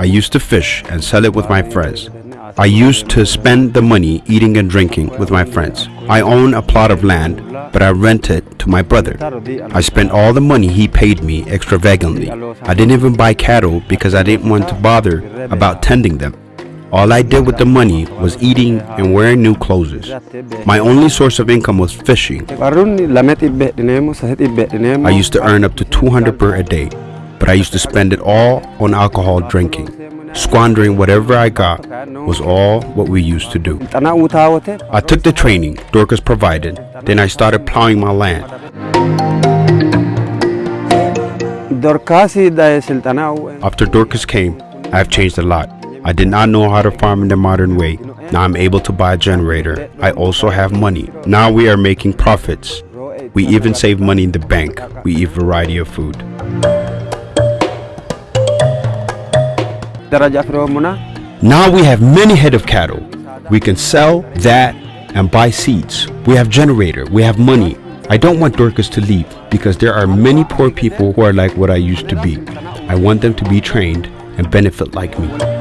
I used to fish and sell it with my friends. I used to spend the money eating and drinking with my friends. I own a plot of land, but I rent it to my brother. I spent all the money he paid me extravagantly. I didn't even buy cattle because I didn't want to bother about tending them. All I did with the money was eating and wearing new clothes. My only source of income was fishing. I used to earn up to 200 per a day, I used to spend it all on alcohol drinking. Squandering whatever I got was all what we used to do. I took the training Dorcas provided, then I started plowing my land. After Dorcas came, I have changed a lot. I did not know how to farm in the modern way. Now I'm able to buy a generator. I also have money. Now we are making profits. We even save money in the bank. We eat variety of food. Now we have many head of cattle. We can sell that and buy seeds. We have generator. We have money. I don't want Dorcas to leave because there are many poor people who are like what I used to be. I want them to be trained and benefit like me.